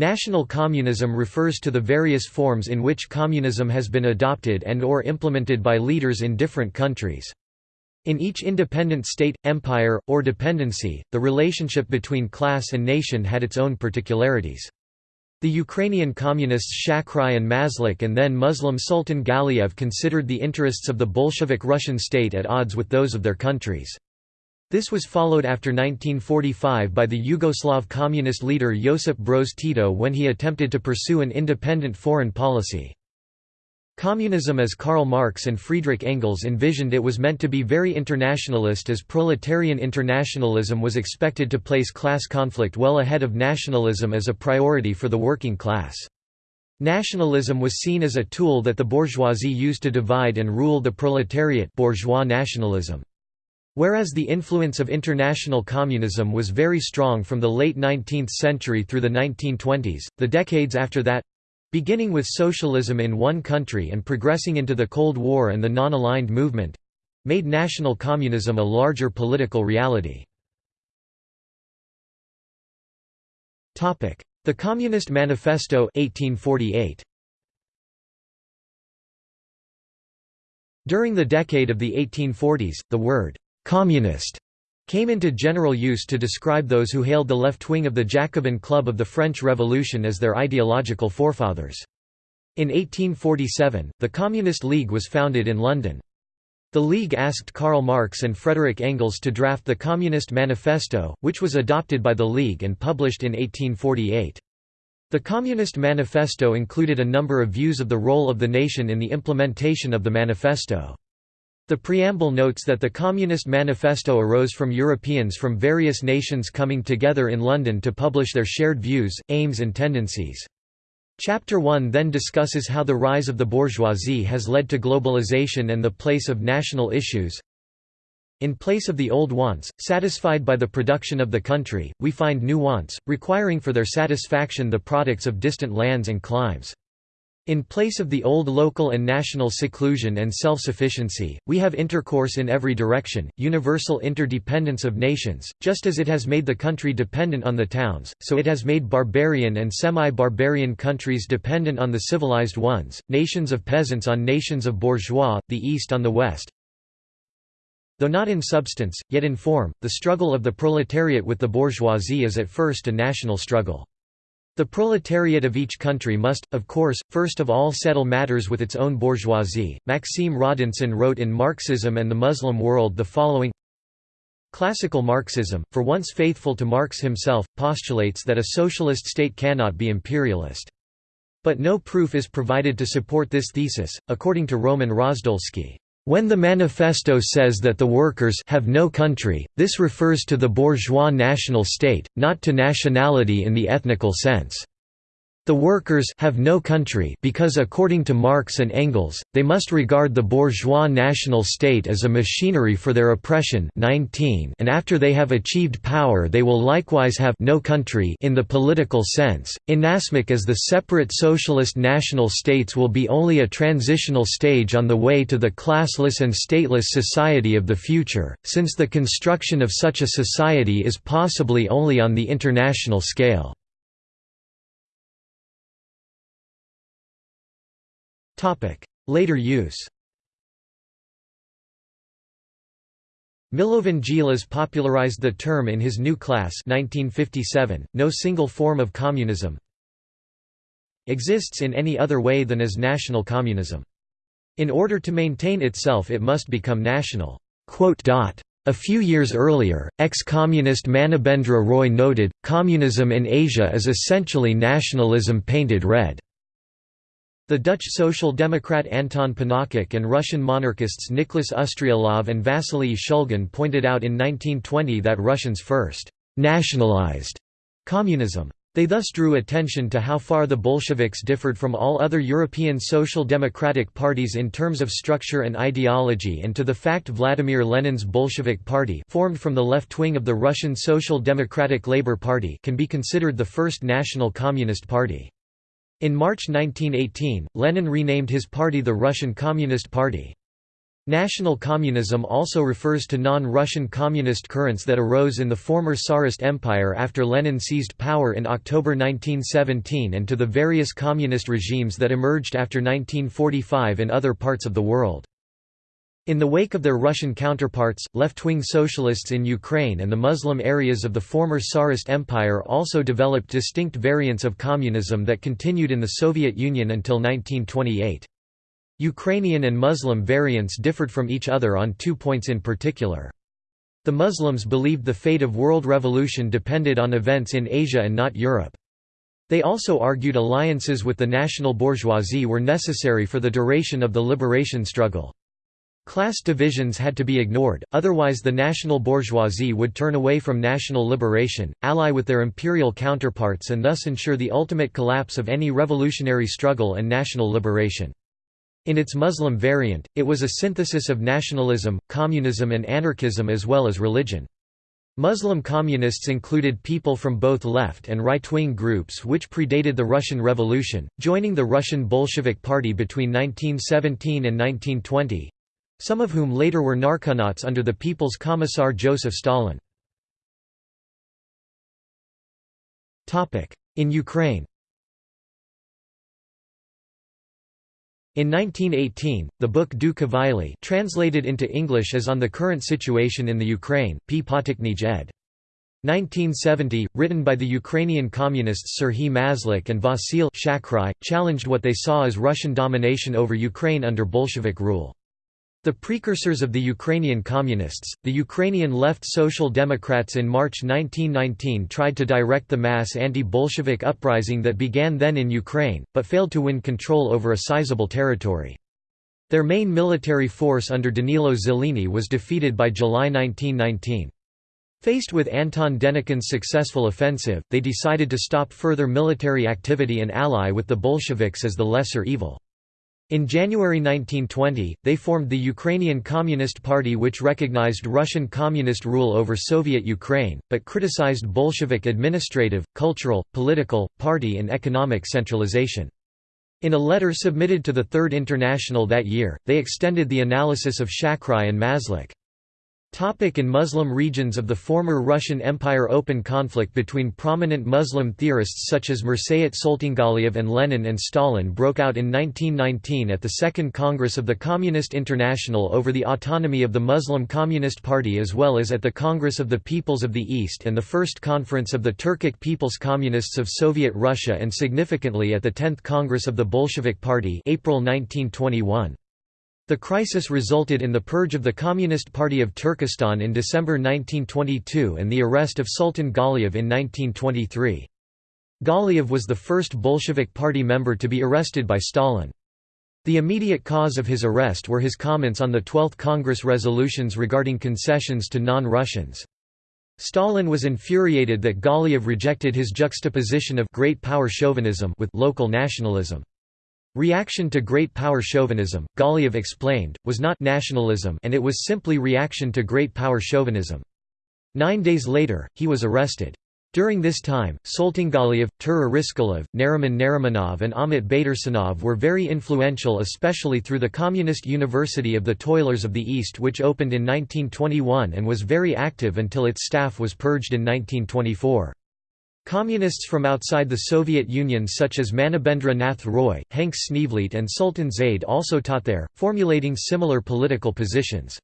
National communism refers to the various forms in which communism has been adopted and or implemented by leaders in different countries. In each independent state, empire, or dependency, the relationship between class and nation had its own particularities. The Ukrainian communists Shakhrai and Maslik and then Muslim Sultan Galiev considered the interests of the Bolshevik Russian state at odds with those of their countries. This was followed after 1945 by the Yugoslav communist leader Josip Broz Tito when he attempted to pursue an independent foreign policy. Communism as Karl Marx and Friedrich Engels envisioned it was meant to be very internationalist as proletarian internationalism was expected to place class conflict well ahead of nationalism as a priority for the working class. Nationalism was seen as a tool that the bourgeoisie used to divide and rule the proletariat bourgeois nationalism. Whereas the influence of international communism was very strong from the late 19th century through the 1920s, the decades after that—beginning with socialism in one country and progressing into the Cold War and the non-aligned movement—made national communism a larger political reality. The Communist Manifesto 1848. During the decade of the 1840s, the word «communist» came into general use to describe those who hailed the left wing of the Jacobin Club of the French Revolution as their ideological forefathers. In 1847, the Communist League was founded in London. The League asked Karl Marx and Frederick Engels to draft the Communist Manifesto, which was adopted by the League and published in 1848. The Communist Manifesto included a number of views of the role of the nation in the implementation of the manifesto. The preamble notes that the Communist Manifesto arose from Europeans from various nations coming together in London to publish their shared views, aims and tendencies. Chapter 1 then discusses how the rise of the bourgeoisie has led to globalization and the place of national issues. In place of the old wants, satisfied by the production of the country, we find new wants, requiring for their satisfaction the products of distant lands and climes. In place of the old local and national seclusion and self-sufficiency, we have intercourse in every direction, universal interdependence of nations, just as it has made the country dependent on the towns, so it has made barbarian and semi-barbarian countries dependent on the civilized ones, nations of peasants on nations of bourgeois, the East on the West. Though not in substance, yet in form, the struggle of the proletariat with the bourgeoisie is at first a national struggle. The proletariat of each country must, of course, first of all settle matters with its own bourgeoisie. Maxime Rodinson wrote in Marxism and the Muslim World the following Classical Marxism, for once faithful to Marx himself, postulates that a socialist state cannot be imperialist. But no proof is provided to support this thesis, according to Roman Rosdolsky. When the manifesto says that the workers have no country, this refers to the bourgeois national state, not to nationality in the ethnical sense. The workers have no country because according to Marx and Engels, they must regard the bourgeois national state as a machinery for their oppression 19 and after they have achieved power they will likewise have no country in the political sense, inasmuch as the separate socialist national states will be only a transitional stage on the way to the classless and stateless society of the future, since the construction of such a society is possibly only on the international scale. Later use Milovan Djilas popularized the term in his New Class 1957, no single form of communism exists in any other way than as national communism. In order to maintain itself it must become national. A few years earlier, ex-communist Manabendra Roy noted, communism in Asia is essentially nationalism painted red. The Dutch Social Democrat Anton Pannekoek and Russian monarchists Nicholas Ustryalov and Vasily Shulgin pointed out in 1920 that Russians first «nationalized» communism. They thus drew attention to how far the Bolsheviks differed from all other European social democratic parties in terms of structure and ideology and to the fact Vladimir Lenin's Bolshevik Party formed from the left wing of the Russian Social Democratic Labour Party can be considered the first national communist party. In March 1918, Lenin renamed his party the Russian Communist Party. National communism also refers to non-Russian communist currents that arose in the former Tsarist Empire after Lenin seized power in October 1917 and to the various communist regimes that emerged after 1945 in other parts of the world. In the wake of their Russian counterparts, left-wing socialists in Ukraine and the Muslim areas of the former Tsarist Empire also developed distinct variants of communism that continued in the Soviet Union until 1928. Ukrainian and Muslim variants differed from each other on two points in particular. The Muslims believed the fate of world revolution depended on events in Asia and not Europe. They also argued alliances with the national bourgeoisie were necessary for the duration of the liberation struggle. Class divisions had to be ignored, otherwise the national bourgeoisie would turn away from national liberation, ally with their imperial counterparts and thus ensure the ultimate collapse of any revolutionary struggle and national liberation. In its Muslim variant, it was a synthesis of nationalism, communism and anarchism as well as religion. Muslim communists included people from both left and right-wing groups which predated the Russian Revolution, joining the Russian Bolshevik Party between 1917 and 1920—some of whom later were narconauts under the People's Commissar Joseph Stalin. In Ukraine In 1918, the book Du Kvaili translated into English as On the Current Situation in the Ukraine, P. Potichnyj ed. 1970, written by the Ukrainian communists Serhiy Mazlik and Vasil Shakhrai, challenged what they saw as Russian domination over Ukraine under Bolshevik rule. The precursors of the Ukrainian Communists, the Ukrainian Left Social Democrats in March 1919 tried to direct the mass anti-Bolshevik uprising that began then in Ukraine, but failed to win control over a sizable territory. Their main military force under Danilo Zeleny was defeated by July 1919. Faced with Anton Denikin's successful offensive, they decided to stop further military activity and ally with the Bolsheviks as the lesser evil. In January 1920, they formed the Ukrainian Communist Party which recognized Russian communist rule over Soviet Ukraine, but criticized Bolshevik administrative, cultural, political, party and economic centralization. In a letter submitted to the Third International that year, they extended the analysis of Shakhrai and Mazlik. Topic in Muslim regions of the former Russian Empire Open conflict between prominent Muslim theorists such as Mirsayat Soltyngaliev and Lenin and Stalin broke out in 1919 at the Second Congress of the Communist International over the autonomy of the Muslim Communist Party as well as at the Congress of the Peoples of the East and the First Conference of the Turkic People's Communists of Soviet Russia and significantly at the Tenth Congress of the Bolshevik Party April 1921. The crisis resulted in the purge of the Communist Party of Turkestan in December 1922 and the arrest of Sultan Galiev in 1923. Galiev was the first Bolshevik Party member to be arrested by Stalin. The immediate cause of his arrest were his comments on the 12th Congress resolutions regarding concessions to non-Russians. Stalin was infuriated that Galiev rejected his juxtaposition of great power chauvinism with local nationalism. Reaction to great power chauvinism, Galiev explained, was not nationalism and it was simply reaction to great power chauvinism. Nine days later, he was arrested. During this time, Soltyngaliev, Tura Riskalov, Nariman Narimanov and Amit Baidarsanov were very influential especially through the Communist University of the Toilers of the East which opened in 1921 and was very active until its staff was purged in 1924. Communists from outside the Soviet Union such as Manabendra Nath Roy, Henk Sneevliet and Sultan Zade also taught there, formulating similar political positions.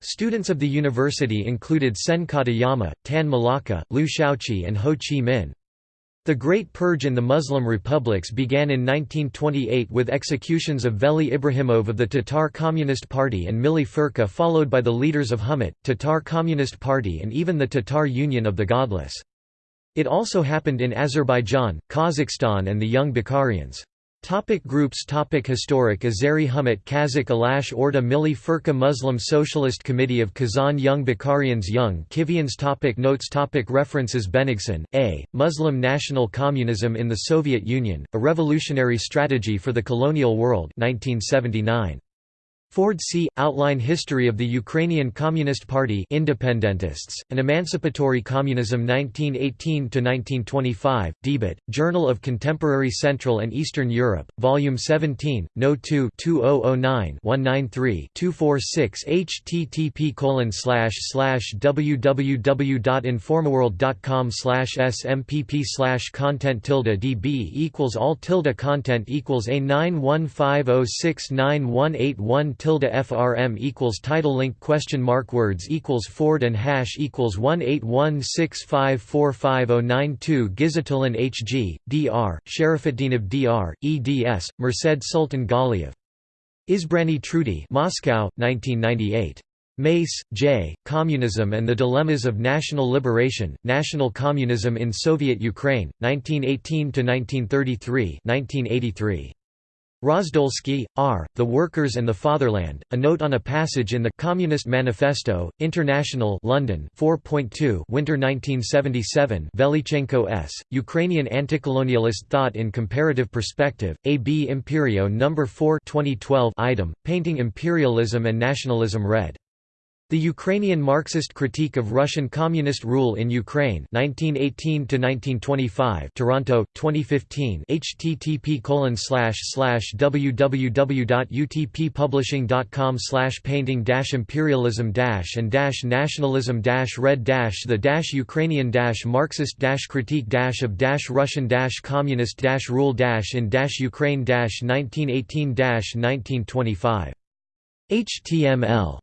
Students of the university included Sen Katayama, Tan Malaka, Liu Shaoqi and Ho Chi Minh. The Great Purge in the Muslim republics began in 1928 with executions of Veli Ibrahimov of the Tatar Communist Party and Milli Furka followed by the leaders of Humut, Tatar Communist Party and even the Tatar Union of the Godless. It also happened in Azerbaijan, Kazakhstan and the Young Bukharians. Topic groups Topic Historic Azeri Humut Kazakh Alash Orda Milli Furka Muslim Socialist Committee of Kazan Young Bukharians Young Khivans topic Notes topic References Bennigsen, A. Muslim National Communism in the Soviet Union, A Revolutionary Strategy for the Colonial World 1979. Ford C. Outline History of the Ukrainian Communist Party Independentists, an Emancipatory Communism 1918–1925, Debatte, Journal of Contemporary Central and Eastern Europe, Volume 17, No. 2 2009-193-246 http www.informaworld.com smpp content db equals all tilde content equals a 915069181 tilde frm equals title link question mark words equals Ford and hash equals 18165450992 Gizatulin H.G., D.R., Sharafuddinov D.R., eds, Merced Sultan Galiev. Izbrani Trudi Moscow, 1998. Mace, J., Communism and the Dilemmas of National Liberation, National Communism in Soviet Ukraine, 1918–1933 1983. Rosdolsky, R., The Workers and the Fatherland, a note on a passage in the Communist Manifesto, International London 4.2 Winter 1977 Velichenko S., Ukrainian Anticolonialist Thought in Comparative Perspective, Ab Imperio No. 4 2012 item, Painting Imperialism and Nationalism Red. The Ukrainian Marxist Critique of Russian Communist Rule in Ukraine 1918–1925 Toronto, 2015 http www.utppublishing.com painting imperialism and nationalism red the Ukrainian Marxist critique of Russian communist rule in Ukraine 1918 1925 HTML